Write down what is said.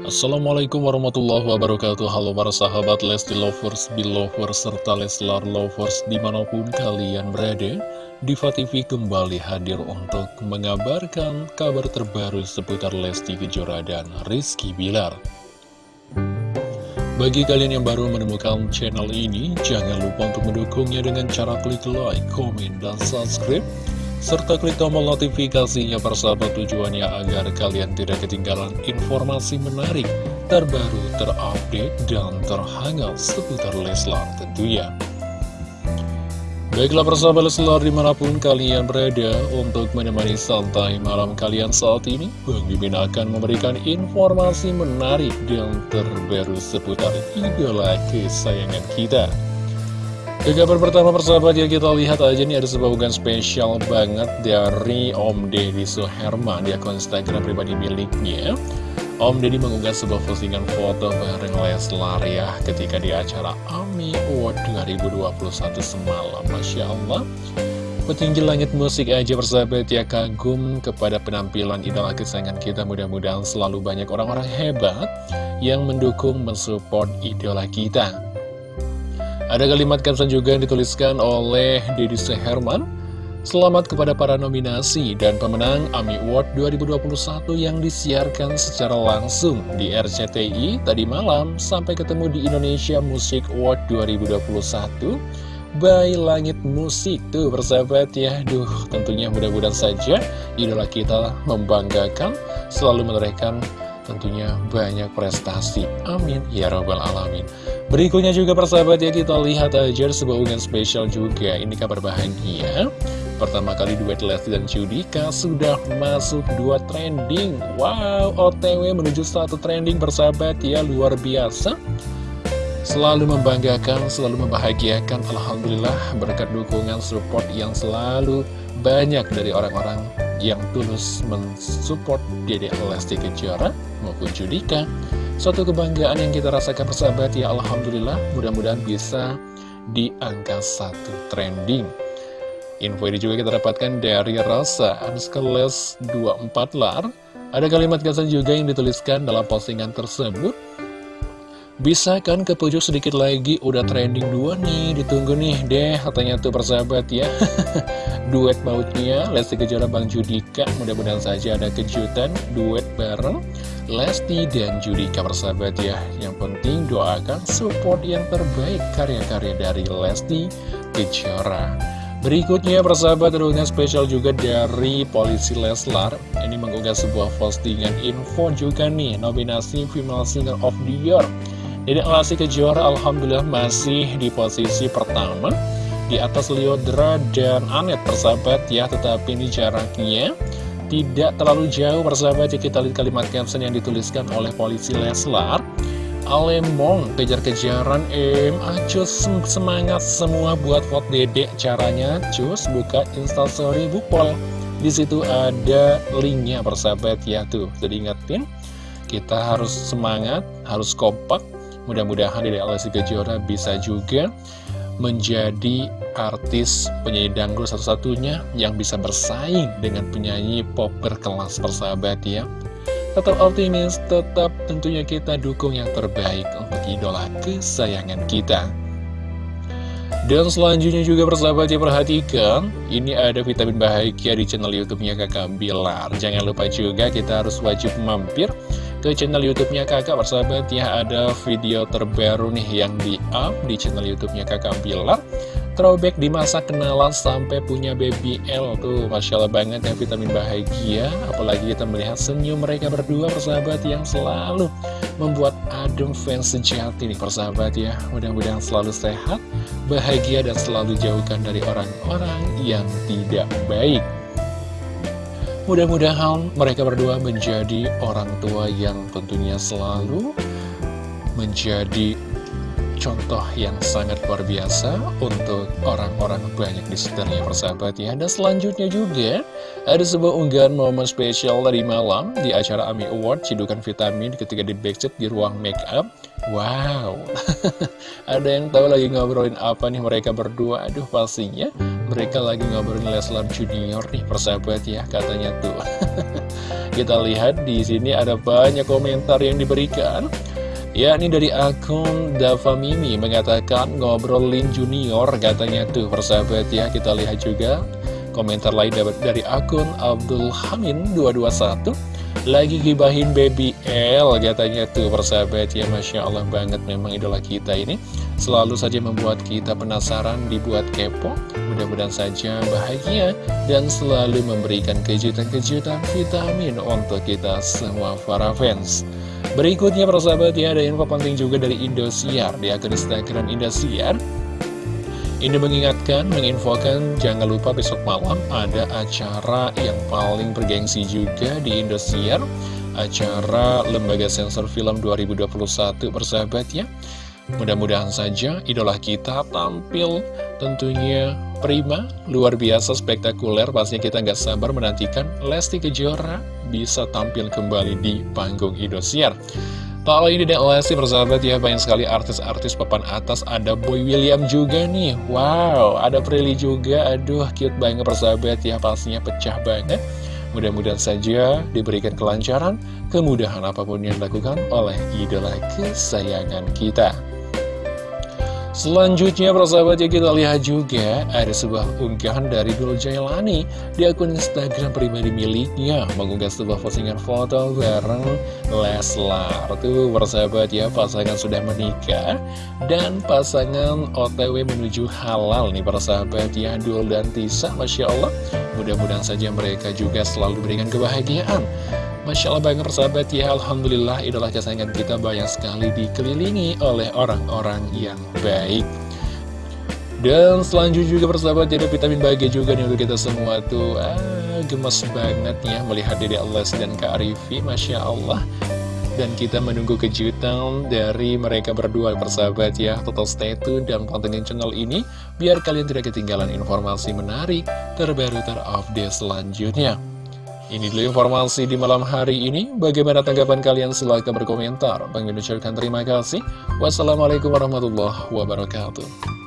Assalamualaikum warahmatullahi wabarakatuh. Halo para sahabat Lesti Lovers, Belovers, serta Leslar Lovers di mana pun kalian berada Diva TV kembali hadir untuk mengabarkan kabar terbaru seputar Lesti Kejora dan Rizky Bilar. Bagi kalian yang baru menemukan channel ini, jangan lupa untuk mendukungnya dengan cara klik like, komen, dan subscribe serta klik tombol notifikasinya persahabat tujuannya agar kalian tidak ketinggalan informasi menarik, terbaru, terupdate, dan terhangat seputar Leslar tentunya. Baiklah persahabat Leslar di mana pun kalian berada untuk menemani santai malam kalian saat ini Bang Mimin akan memberikan informasi menarik dan terbaru seputar idola kesayangan kita ke kabar pertama persahabat ya kita lihat aja nih ada sebuah unggahan spesial banget dari Om Deddy Suherman di akun Instagram pribadi miliknya. Om Deddy mengunggah sebuah postingan foto bareng Leslar ya ketika di acara AMI Award 2021 semalam. Masya Allah. Petinggi langit musik aja persahabat ya kagum kepada penampilan idola kesayangan kita. Mudah-mudahan selalu banyak orang-orang hebat yang mendukung mensupport idola kita ada kalimat caption juga yang dituliskan oleh Deddy Seherman. Selamat kepada para nominasi dan pemenang AMI Award 2021 yang disiarkan secara langsung di RCTI tadi malam. Sampai ketemu di Indonesia Music Award 2021 by Langit Musik tuh persahabat ya. Duh tentunya mudah-mudahan saja idola kita membanggakan selalu menorehkan tentunya banyak prestasi. Amin. Ya robbal alamin. Berikutnya juga persahabat ya kita lihat aja sebuah unggahan spesial juga. Ini kabar bahagia. Pertama kali duet Lesti dan Judika sudah masuk dua trending. Wow, OTW menuju satu trending persahabat ya luar biasa. Selalu membanggakan, selalu membahagiakan. Alhamdulillah berkat dukungan support yang selalu banyak dari orang-orang yang tulus mensupport Dede Lesti Kejora maupun Judika. Suatu kebanggaan yang kita rasakan persahabat ya Alhamdulillah mudah-mudahan bisa di angka satu trending. Info ini juga kita dapatkan dari Rasa Anskeles 24 lar. Ada kalimat kesan juga yang dituliskan dalam postingan tersebut bisa kan ke pojok sedikit lagi? Udah trending dua nih ditunggu nih deh. Katanya tuh persahabat ya. Duet bautnya Lesti Kejora Bang Judika. Mudah-mudahan saja ada kejutan duet bareng Lesti dan Judika persahabat ya. Yang penting doakan support yang terbaik karya-karya dari Lesti Kejora. Berikutnya persahabat terunggah spesial juga dari Polisi Leslar. Ini mengunggah sebuah postingan info juga nih. Nominasi Female Singer of the Year Dedek Lesti Kejora Alhamdulillah masih di posisi pertama. Di atas Liodra dan Anet persahabat ya Tetapi ini jaraknya tidak terlalu jauh persahabat ya Kita lihat kalimat caption yang dituliskan oleh polisi Leslar. Alemong kejar-kejaran em Acus semangat semua buat vote dedek Caranya cus buka instastory bukpol. Di situ ada linknya persahabat ya tuh. Jadi ingetin kita harus semangat harus kompak Mudah-mudahan Dede Lesti Kejora bisa juga menjadi artis penyanyi dangdut satu-satunya yang bisa bersaing dengan penyanyi pop berkelas persahabat ya. Tetap optimis, tetap tentunya kita dukung yang terbaik untuk idola kesayangan kita. Dan selanjutnya juga persahabat ya perhatikan Ini ada vitamin bahagia di channel youtube-nya kakak Bilar Jangan lupa juga kita harus wajib mampir ke channel YouTube-nya kakak persahabat ya ada video terbaru nih yang di up di channel YouTube-nya kakak Bilar. Throwback di masa kenalan sampai punya baby L tuh Masya Allah banget ya vitamin bahagia. Apalagi kita melihat senyum mereka berdua persahabat yang selalu membuat adem fans sejati nih persahabat ya. Mudah-mudahan selalu sehat bahagia dan selalu jauhkan dari orang-orang yang tidak baik Mudah-mudahan mereka berdua menjadi orang tua yang tentunya selalu menjadi contoh yang sangat luar biasa untuk orang-orang banyak di sekitarnya persahabat ya. Dan selanjutnya juga ada sebuah unggahan momen spesial dari malam di acara AMI Award Cidukan Vitamin ketika di backstage di ruang make up. Wow, ada yang tahu lagi ngobrolin apa nih mereka berdua? Aduh pastinya mereka lagi ngobrolin Leslar Junior nih persahabat ya katanya tuh kita lihat di sini ada banyak komentar yang diberikan yakni dari akun Dava Mimi mengatakan ngobrolin junior katanya tuh persahabat ya kita lihat juga. Komentar lain dari akun Abdul Hamin 221 lagi gibahin baby L katanya tuh persahabat ya Masya Allah banget memang idola kita ini. Selalu saja membuat kita penasaran dibuat kepo mudah-mudahan saja bahagia dan selalu memberikan kejutan-kejutan vitamin untuk kita semua para fans Berikutnya persahabat ya ada info penting juga dari Indosiar. Di akun Instagram Indosiar ini mengingatkan, menginfokan, jangan lupa besok malam ada acara yang paling bergengsi juga di Indosiar. Acara Lembaga Sensor Film 2021 persahabat ya. Mudah-mudahan saja idola kita tampil tentunya prima, luar biasa, spektakuler. Pastinya kita nggak sabar menantikan Lesti Kejora bisa tampil kembali di panggung Indosiar. Tak lain tidak Lesti persahabat ya Banyak sekali artis-artis papan atas. Ada Boy William juga nih. Wow ada Prilly juga. Aduh cute banget persahabat ya Pastinya pecah banget. Mudah-mudahan saja diberikan kelancaran Kemudahan apa pun yang dilakukan oleh idola kesayangan kita Selanjutnya persahabat ya kita lihat juga ada sebuah unggahan dari Dul Jailani di akun Instagram pribadi miliknya. Mengunggah sebuah postingan foto bareng Leslar. Tuh persahabat ya pasangan sudah menikah dan pasangan OTW menuju halal nih persahabat ya Dul dan Tisa Masya Allah. Mudah-mudahan saja mereka juga selalu diberikan kebahagiaan Masya Allah banget persahabat ya Alhamdulillah idola kesayangan kita banyak sekali dikelilingi oleh orang-orang yang baik. Dan selanjutnya juga persahabat jadi vitamin bahagia juga nih untuk kita semua tuh. Ah, Gemes banget ya melihat Dede Allah dan Kak Arifi Masya Allah. Dan kita menunggu kejutan dari mereka berdua persahabat ya. Total stay tune dan pantengin channel ini Biar kalian tidak ketinggalan informasi menarik Terbaru terupdate selanjutnya ini dulu informasi di malam hari ini. Bagaimana tanggapan kalian? Silahkan berkomentar. Bang ucapkan terima kasih. Wassalamualaikum warahmatullahi wabarakatuh.